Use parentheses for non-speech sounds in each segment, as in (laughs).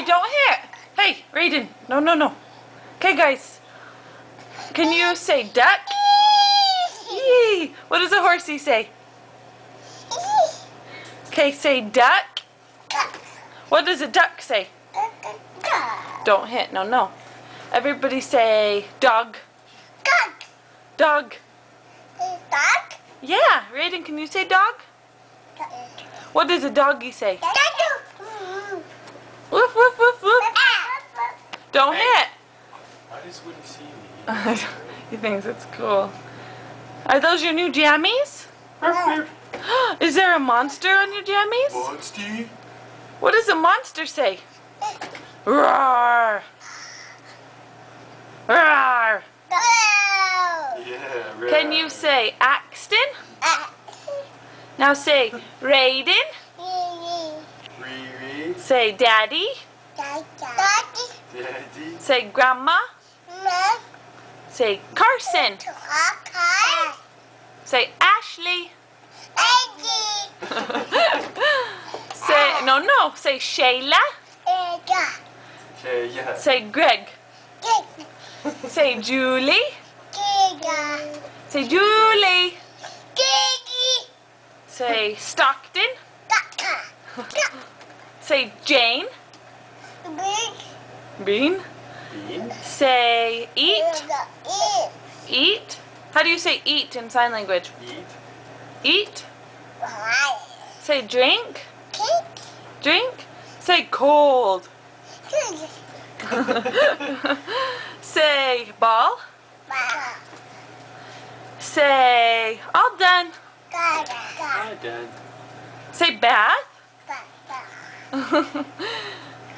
Hey, don't hit. Hey, Raiden. No, no, no. Okay, guys. Can you say duck? Yee. What does a horsey say? Okay, say duck. What does a duck say? Don't hit. No, no. Everybody say dog. Dog. Dog Yeah, Raiden, can you say dog? What does a doggy say? Woof, woof, woof, woof. Don't hit. Why does Woody see me? (laughs) he thinks it's cool. Are those your new jammies? (gasps) Is there a monster on your jammies? Monty? What does a monster say? Roar! Roar! Yeah. Can you say Axton? Now say Raiden. Say Daddy. Daddy? Daddy. Say Grandma. Mom. Say Carson. Say Ashley. Ashley. (laughs) say no no. Say Shayla. Yeah. Say Greg. Greg. Say Julie. Say Julie. Say Stockton. Stockton. (laughs) Say Jane. Bean. Bean? Say eat. Eat. How do you say eat in sign language? Eat? Eat. Say drink. Drink. Say cold. (laughs) Say ball. Say all done. All done. Say bath. (laughs)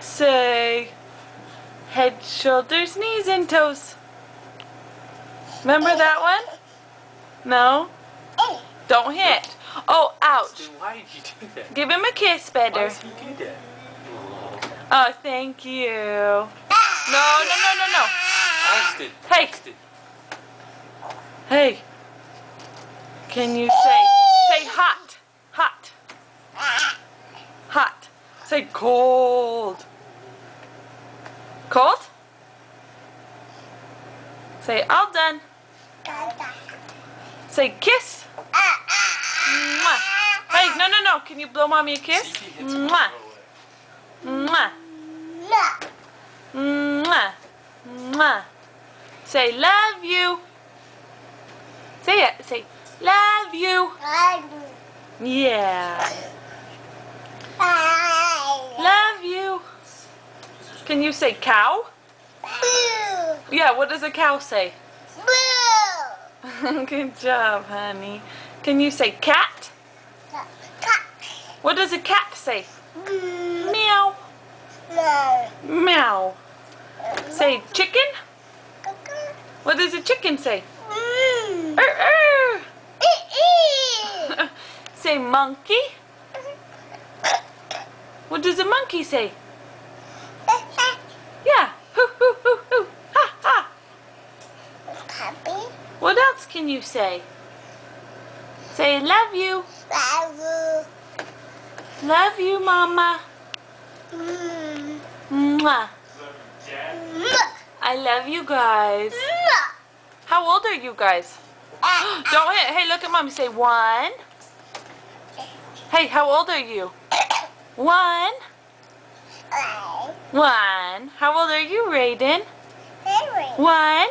Say head, shoulders, knees, and toes. Remember that one? No? Oh. Don't hit. Oh, ouch. Then why did you do that? Give him a kiss Why better. does he do that? Oh. Oh, thank you. No, no, no, no, no. Axton. Hey. Axton. Hey. Can you say, say Say cold. Cold? Say all done. Say kiss. Mwah. Hey, no, no, no. Can you blow mommy a kiss? See, he hits him Mwah. Mwah. Mwah. Mwah. Say love you. Say it. Say love you. Yeah. Love you. Can you say cow? Boo. Yeah, what does a cow say? Boo. (laughs) Good job, honey. Can you say cat? Cat. What does a cat say? Meow. Meow. Meow. Say chicken? What does a chicken say? Er, er. (laughs) say monkey? What does a monkey say? Yeah. Hoo, hoo, hoo, hoo. Ha, ha. What else can you say? Say love you. Love you, mama. Mwah. I love you guys. How old are you guys? (gasps) Don't hit. Hey, look at mommy. Say one. Hey, how old are you? One. One. How old are you, Raiden? One.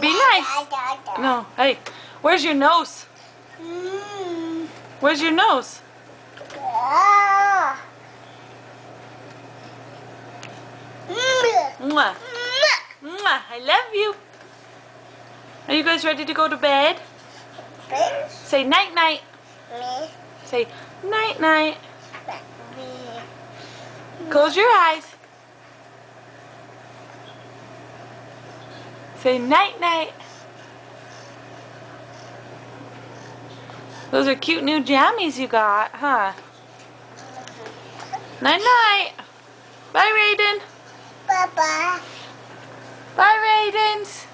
Be nice. No. Hey, where's your nose? Where's your nose? Mwah. Mwah. I love you. Are you guys ready to go to bed? Say night night. Say night night. Close your eyes. Say night night. Those are cute new jammies you got, huh? Night night. Bye, Raiden. Bye-bye. Bye, Raidens.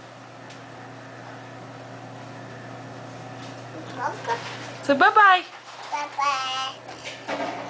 So bye bye. 拜拜。